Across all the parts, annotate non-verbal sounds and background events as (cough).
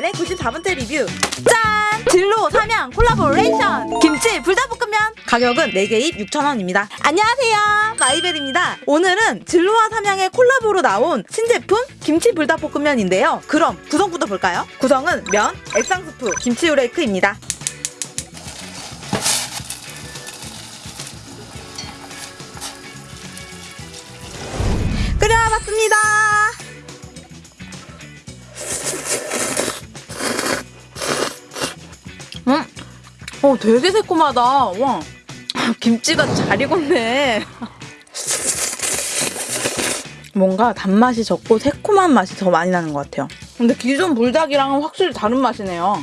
오늘의 94번째 리뷰. 짠! 진로 삼양 콜라보레이션. 김치 불닭볶음면. 가격은 4개 입 6,000원입니다. 안녕하세요. 마이벨입니다. 오늘은 진로와 삼양의 콜라보로 나온 신제품 김치 불닭볶음면인데요. 그럼 구성부터 볼까요? 구성은 면, 액상스프, 김치 후레이크입니다. 끓여봤습니다 어, 되게 새콤하다. 와, 김치가 잘 익었네. 뭔가 단맛이 적고 새콤한 맛이 더 많이 나는 것 같아요. 근데 기존 불닭이랑은 확실히 다른 맛이네요.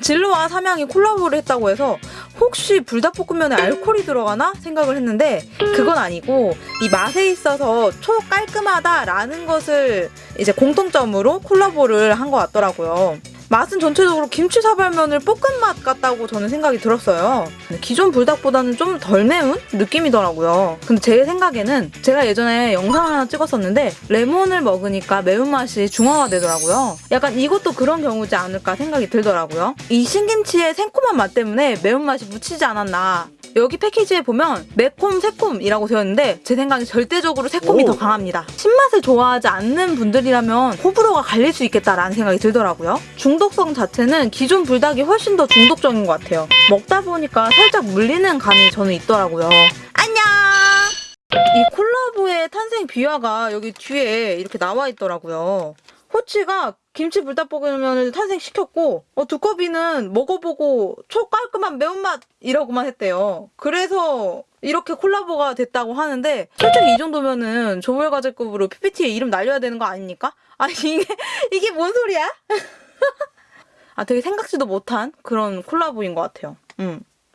진로와 삼양이 콜라보를 했다고 해서 혹시 불닭볶음면에 알코올이 들어가나 생각을 했는데 그건 아니고 이 맛에 있어서 초 깔끔하다라는 것을 이제 공통점으로 콜라보를 한 것 같더라고요. 맛은 전체적으로 김치 사발면을 볶은 맛 같다고 저는 생각이 들었어요. 기존 불닭보다는 좀 덜 매운 느낌이더라고요. 근데 제 생각에는 제가 예전에 영상 하나 찍었었는데 레몬을 먹으니까 매운맛이 중화가 되더라고요. 약간 이것도 그런 경우지 않을까 생각이 들더라고요. 이 신김치의 새콤한 맛 때문에 매운맛이 묻히지 않았나 여기 패키지에 보면 매콤 새콤이라고 되어 있는데 제 생각엔 절대적으로 새콤이 오. 더 강합니다. 신맛을 좋아하지 않는 분들이라면 호불호가 갈릴 수 있겠다라는 생각이 들더라고요. 중독성 자체는 기존 불닭이 훨씬 더 중독적인 것 같아요. 먹다 보니까 살짝 물리는 감이 저는 있더라고요. 안녕! 이 콜라보의 탄생 비화가 여기 뒤에 이렇게 나와 있더라고요. 호치가 김치 불닭볶음면을 탄생시켰고 어, 두꺼비는 먹어보고 초 깔끔한 매운맛이라고만 했대요. 그래서 이렇게 콜라보가 됐다고 하는데 솔직히 이 정도면은 조별과제급으로 PPT에 이름 날려야 되는 거 아닙니까? 아니 이게 이게 뭔 소리야? (laughs) 아 되게 생각지도 못한 그런 콜라보인 것 같아요. 음.